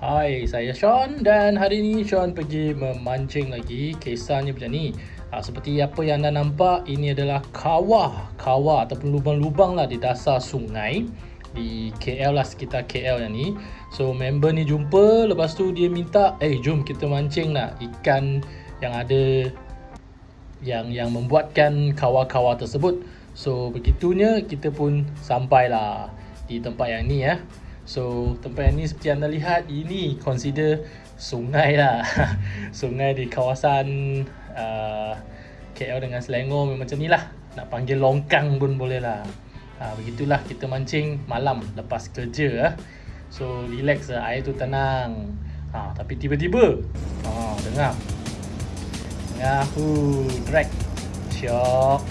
Hai, saya Sean dan hari ini Sean pergi memancing lagi. Kisahnya macam ni. Ha, seperti apa yang anda nampak, ini adalah kawah. Kawah ataupun lubang-lubang lah di dasar sungai. Di KL lah, sekitar KL yang ni. So, member ni jumpa. Lepas tu dia minta, eh jom kita mancing lah ikan yang ada yang yang membuatkan kawah-kawah tersebut. So, begitunya kita pun sampailah di tempat yang ni ya. So tempat yang ni seperti anda lihat ini consider sungai lah Sungai di kawasan uh, KL dengan Selangor memang macam ni lah Nak panggil longkang pun boleh lah uh, Begitulah kita mancing malam lepas kerja uh. So relax lah air tu tenang uh, Tapi tiba-tiba uh, Dengar Dengar uh, drag Syok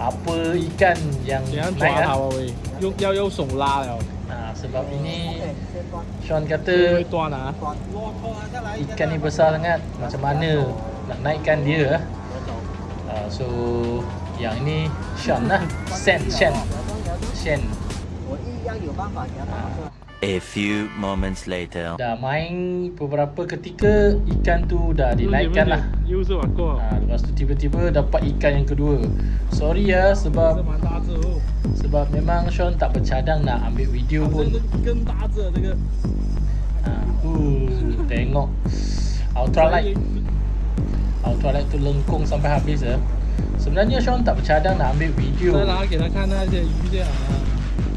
Apa ikan yang naik lah 用要用手拉了。 sebab ini Sean kata ikan ni besar sangat. Macam mana nak naikkan dia uh, so yang ini Sean lah Sen Shen Shen A few moments later. Dah main beberapa ketika ikan tu dah dinaikkan lah. Ha, lepas tu tiba-tiba dapat ikan yang kedua. Sorry ya sebab sebab memang Sean tak bercadang nak ambil video pun. Ha, uh, tengok ultralight. Ultralight tu lengkung sampai habis ya. Sebenarnya Sean tak bercadang nak ambil video. Kan.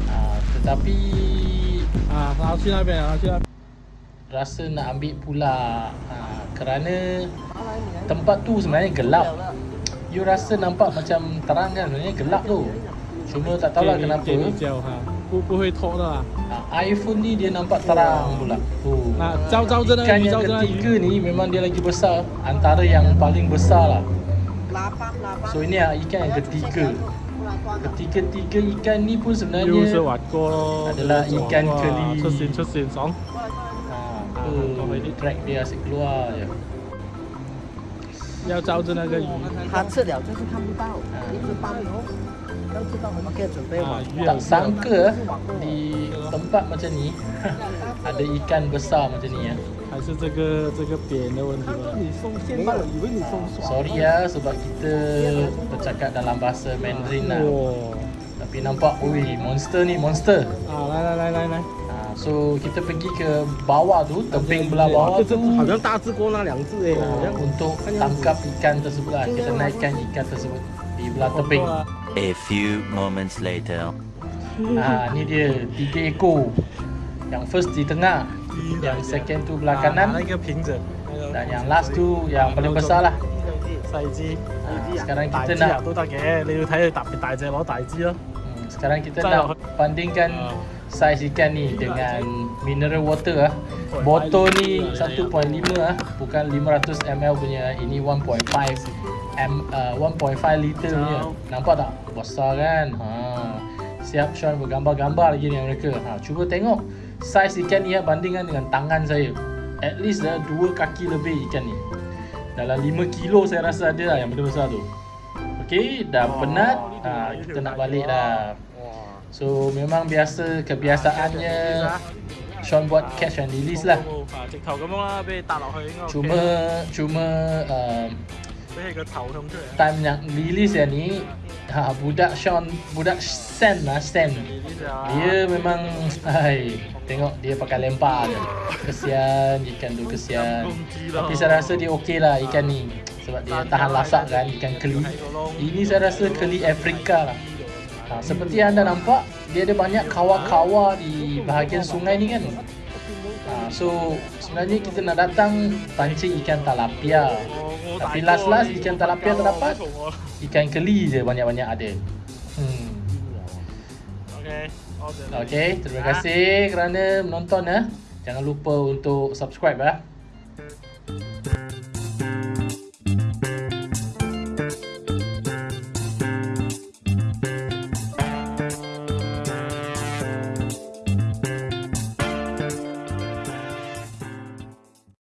Ha, tetapi Ha, sini ambil, aku sini rasa nak ambil pula ha, kerana tempat tu sebenarnya gelap. You rasa nampak macam terang kan sebenarnya gelap tu. Cuma tak tahulah kenapa. Kau boleh talk lah. Ah, iPhone ni dia nampak terang pula. Oh. ikan yang ketiga ni memang dia lagi besar antara yang paling besar lah. So ini lah ikan yang ketiga. Ketiga-tiga ikan ni pun 又是 sebenarnya 滑锅咯， adalah ikan keli. 出线出线爽。 ha, oh, Track dia asyik keluar je 要照着那个鱼他吃了就是看不到，一直搬哦，要知道我们可以准备啊网，鱼 Tak sangka eh, di tempat macam ni Ada ikan besar macam ni ya. 还是这个这个扁的问题吧？你送现在，以为你送 Sorry ya sebab kita bercakap dalam bahasa Mandarin lah 哇 Tapi nampak, ui monster ni monster 啊，来来来来来， ha, So kita pergi ke bawah tu, tebing belah bawah 这 tu 好像大只过那两只哎，好像 uh, Untuk tangkap ikan tersebut lah Kita naikkan ikan tersebut di belah tebing A few moments later. ha, Ni dia, tiga ekor Yang first di tengah Yang second tu belah kanan 那个平整， Dan yang last tu yang paling besar lah 细支。 ha, Sekarang 大 kita 支啊 nak 都得嘅，你要睇佢特别大只攞大支咯。 Hmm, Sekarang kita Saya nak nak- bandingkan Ah. saiz ikan ni dengan mineral water ah. Botol ni 1.5 ah, bukan 500 ml punya. Ini 1.5 m uh, 1.5 liter punya. Nampak tak? Besar kan? Ha. Siap Sean bergambar-gambar lagi dengan mereka. Ha, cuba tengok size ikan ni ya, bandingkan dengan tangan saya. At least dah dua kaki lebih ikan ni. Dalam 5 kilo saya rasa ada lah yang benda besar tu. Okay, dah oh, penat. ini ha, ah, kita nak balik dah. so memang biasa kebiasaannya Sean buat catch and release lah. cuma cuma uh, time yang release yang ni ha, budak Sean budak Sen lah Sen. Dia memang hai tengok dia pakai lempar je. Kesian ikan tu kesian. Tapi saya rasa dia okey lah ikan ni sebab dia tahan lasak kan ikan keli. Ini saya rasa keli Afrika lah. Ha, seperti yang anda nampak, dia ada banyak kawah-kawah di bahagian sungai ni kan. Ha, so sebenarnya kita nak datang pancing ikan talapia. Tapi last last ikan talapia terdapat. Ikan keli je banyak-banyak ada. Hmm. Okay. okay. terima kasih kerana menonton eh. Jangan lupa untuk subscribe eh.